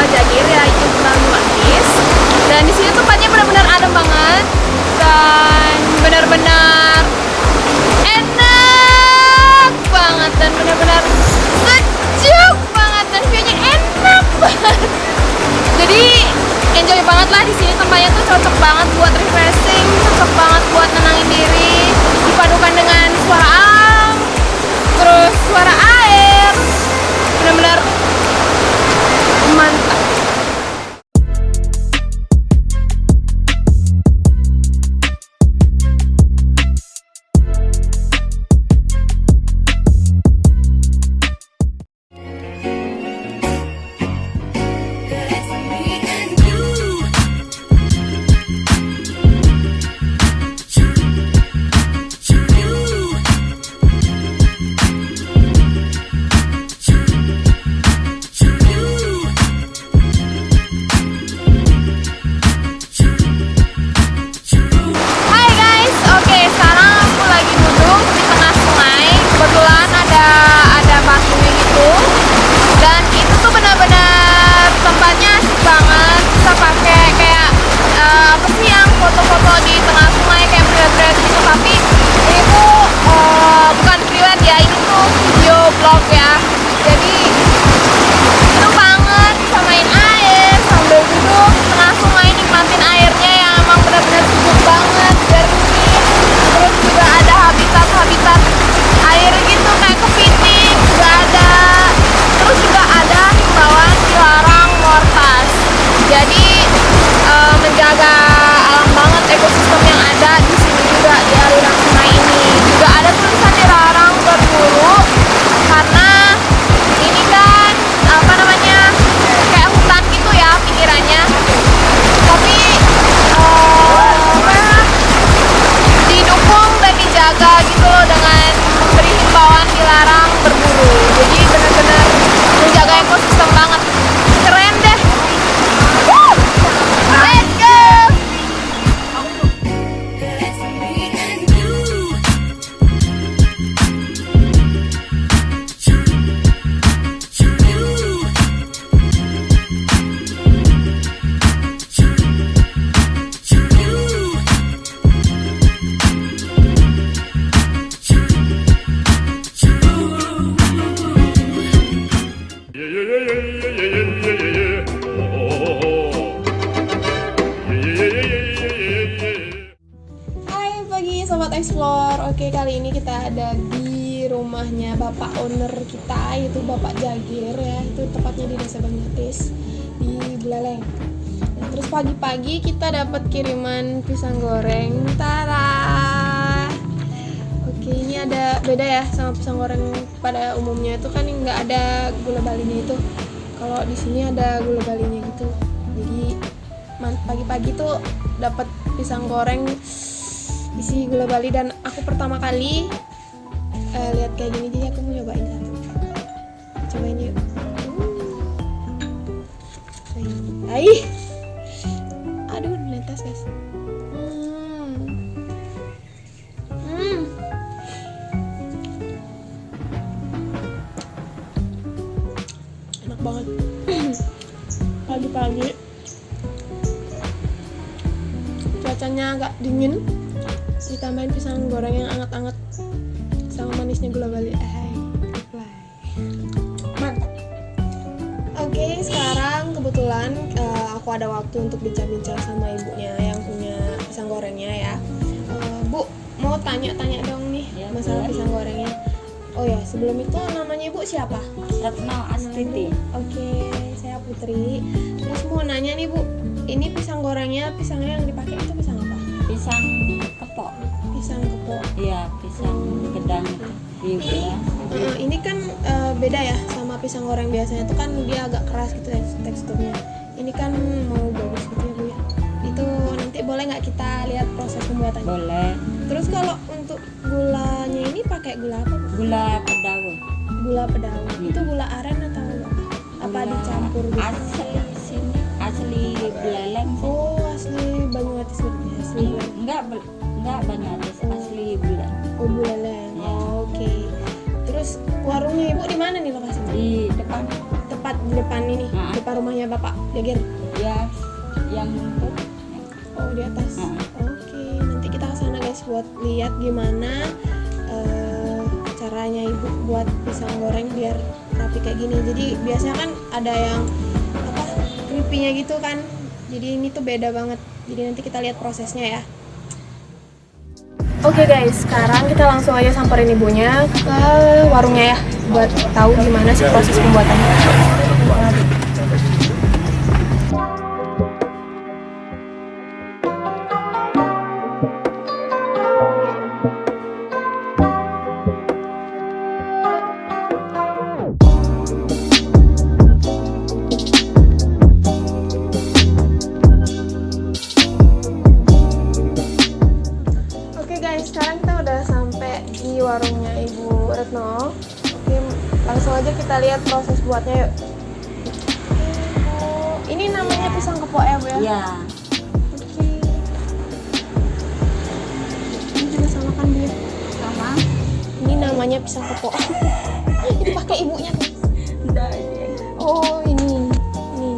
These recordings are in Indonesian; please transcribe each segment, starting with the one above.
Ya itu Bang Manis. Dan di sini tempatnya benar-benar adem banget. Dan benar-benar enak banget. Dan benar-benar sejuk banget. Dan view-nya enak banget. Jadi enjoy banget lah di sini. Tempatnya tuh cocok banget buat refreshing, cocok banget buat nenangin diri, dipadukan dengan suara alam, terus suara air, benar-benar months foto-foto di tengah sungai kayak bread-bread gitu. Tapi Pagi sobat explore. Oke kali ini kita ada di rumahnya bapak owner kita yaitu bapak Jagir ya. Itu tepatnya di Desa Banyutis di Buleleng. Nah, terus pagi-pagi kita dapat kiriman pisang goreng. Tara. Oke ini ada beda ya sama pisang goreng pada umumnya itu kan nggak ada gula balinya itu. Kalau di sini ada gula balinya gitu. Jadi pagi-pagi tuh dapat pisang goreng isi gula bali dan aku pertama kali eh, lihat kayak gini jadi aku mau nyobain satu cobain yuk Hmm. Ai. aduh netes guys. Hmm. enak banget pagi-pagi cuacanya agak dingin ditambahin pisang goreng yang anget-anget sama manisnya gula bali eh fly. mantap oke sekarang kebetulan eh, aku ada waktu untuk bincang-bincang sama ibunya yang punya pisang gorengnya ya Eh, bu mau tanya-tanya dong nih Ya, masalah boleh. pisang gorengnya oh ya sebelum itu namanya ibu siapa Retno Astiti. Oke, saya Putri. Terus mau nanya nih Bu, ini pisang gorengnya pisangnya yang dipakai itu pisang apa? Pisang. Pisang kepok. Iya, pisang gedang itu. Iya. Eh, ini kan eh, beda ya sama pisang goreng biasanya itu kan dia agak keras gitu ya teksturnya. Ini kan mau bagus gitu ya Bu ya. Itu nanti boleh nggak kita lihat proses pembuatannya? Boleh. Terus kalau untuk gulanya ini pakai gula apa? Bu? Gula pedaun. Gula pedawang. Hmm. Itu gula aren atau apa? Apa dicampur gitu? Asli sini. Asli Buleleng sih. Oh, asli Banyuwangi sebenarnya. Asli Buleleng. Enggak, enggak banyak asli Buleleng. Oh, Buleleng. Ya. Oh, Oke. Terus warungnya Ibu di mana nih lokasinya? Di depan Tepat di depan ini, Ah. depan rumahnya Bapak Jagir. Ya, yang numpuk. Oh, di atas. Oke, nanti kita ke sana guys buat lihat gimana eh, caranya Ibu buat pisang goreng biar rapi kayak gini. Jadi biasanya kan ada yang apa? crispy-nya gitu kan. Jadi ini tuh beda banget. Jadi nanti kita lihat prosesnya ya. Oke guys, sekarang kita langsung aja samperin ibunya ke warungnya ya buat tahu gimana sih proses pembuatannya. Aja kita lihat proses buatnya yuk. Ini namanya pisang kepok ya Bu ya? Ya, Oke. Ini juga sama kan Bu ya? sama. Ini namanya pisang kepok. ini pakai ibunya. Udah, ya. Oh ini, ini.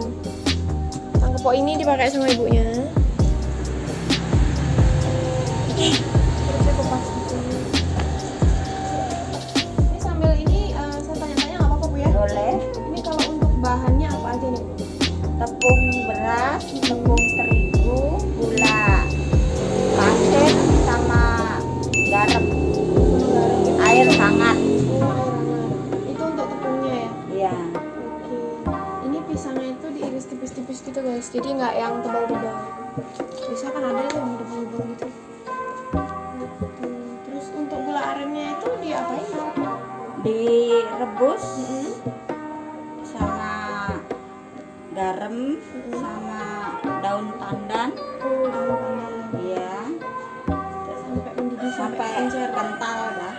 Pisang kepok ini dipakai sama ibunya. Boleh. Ini kalau untuk bahannya apa aja nih? Bu? Tepung beras, tepung terigu, gula, pasir, sama garam, air hangat. Itu untuk tepungnya ya? Ya, Oke. Ini pisangnya itu diiris tipis-tipis gitu guys. Jadi nggak yang tebal-tebal. Bisa kan ada tuh direbus Mm-mm. sama garam, Mm-mm. sama daun pandan. Oh, daun Sampai mendidih sampai sampai encer. kental dah.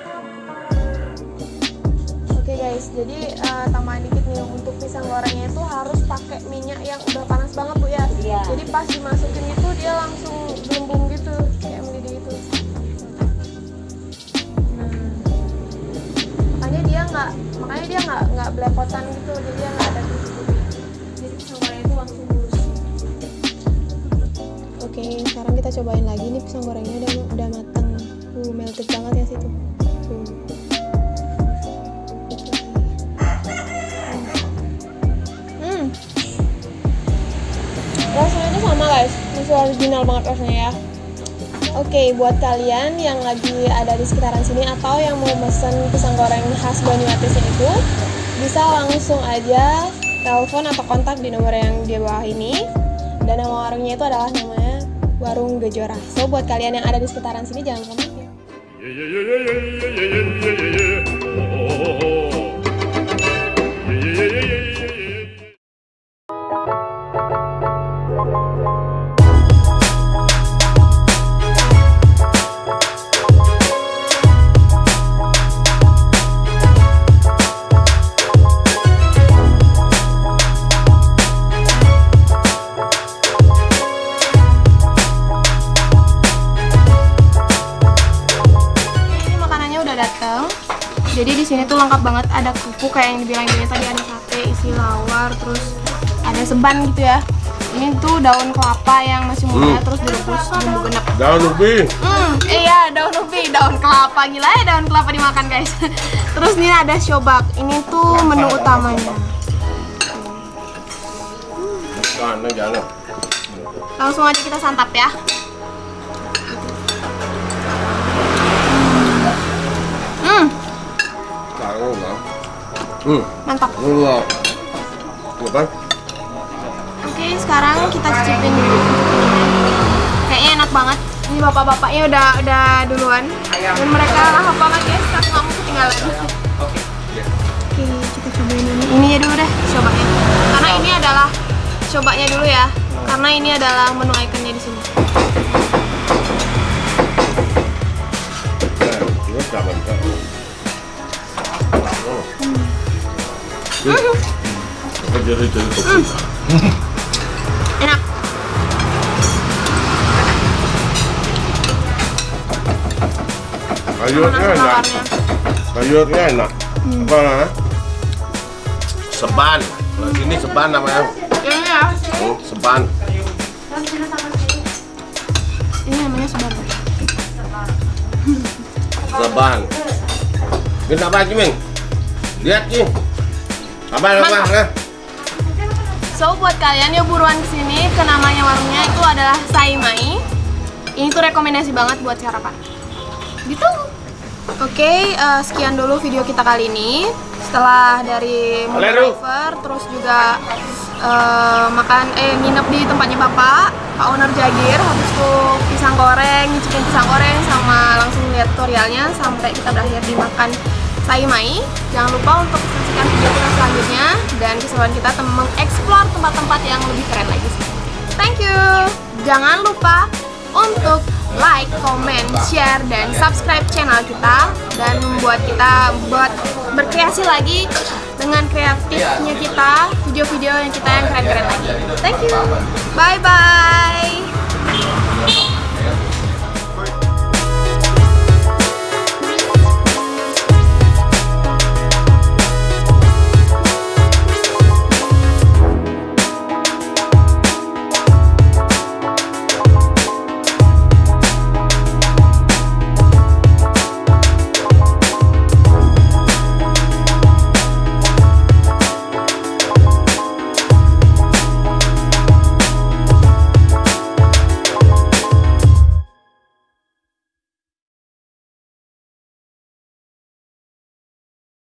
Oke guys, jadi eh, tambahan dikit nih untuk pisang gorengnya itu harus pakai minyak yang udah panas banget bu ya. Iya. Jadi pas dimasukin itu dia langsung gelembung gitu, kayak makanya dia nggak nggak belepotan gitu, jadi dia nggak ada titik-titik. Jadi pisang gorengnya itu langsung mulus. Oke, sekarang kita cobain lagi nih pisang gorengnya udah udah mateng. Uh, melted banget ya situ. Tuh. Hmm. Rasanya itu sama guys, masih original banget rasanya ya. Oke, buat kalian yang lagi ada di sekitaran sini atau yang mau pesen pisang goreng khas Banyumatisnya itu, bisa langsung aja telepon atau kontak di nomor yang di bawah ini. Dan nama warungnya itu adalah namanya Warung Gejora. So, buat kalian yang ada di sekitaran sini jangan lupa sini tuh lengkap banget. Ada kuku kayak yang dibilang Dini tadi ada sate, isi lawar, terus ada seban gitu ya. Ini tuh daun kelapa yang masih muda terus direbus bumbu genep. Daun ubi. Hmm, iya daun ubi, daun kelapa gila ya daun kelapa dimakan guys. Terus ini ada siobak. Ini tuh menu utamanya. Jangan. Langsung aja kita santap ya. Hmm, mantap. Tuh kan? Oke, sekarang kita cicipin dulu. Kayaknya enak banget. Ini bapak-bapaknya udah udah duluan. Dan mereka lahap banget guys, aku nggak mau ketinggalan. Oke, kita cobain ini. Ini ya dulu deh, cobanya. Karena ini adalah cobanya dulu ya. Karena ini adalah menu ikonnya di sini. Nah, Enak. Sayurnya enak. Sayurnya enak. Apa namanya? Seban. ini seban namanya. Oh, seban. Ini namanya seban. Seban. Kenapa, Cimeng? Lihat, Cimeng. Apa apa? Nah. So buat kalian yang buruan ke sini ke namanya warungnya itu adalah Saimai. Ini tuh rekomendasi banget buat sarapan. Gitu. Oke, eh, sekian dulu video kita kali ini. Setelah dari driver, terus juga eh, makan eh nginep di tempatnya bapak, Pak Owner Jagir, habis itu pisang goreng, nyicipin pisang goreng sama langsung lihat tutorialnya sampai kita berakhir di makan Saimai. Jangan lupa untuk saksikan video kita selanjutnya dan keseruan kita mengeksplor tempat-tempat yang lebih keren lagi. Thank you. Jangan lupa untuk like, comment, share, dan subscribe channel kita dan membuat kita buat berkreasi lagi dengan kreatifnya kita video-video yang kita yang keren-keren lagi. Thank you. Bye bye.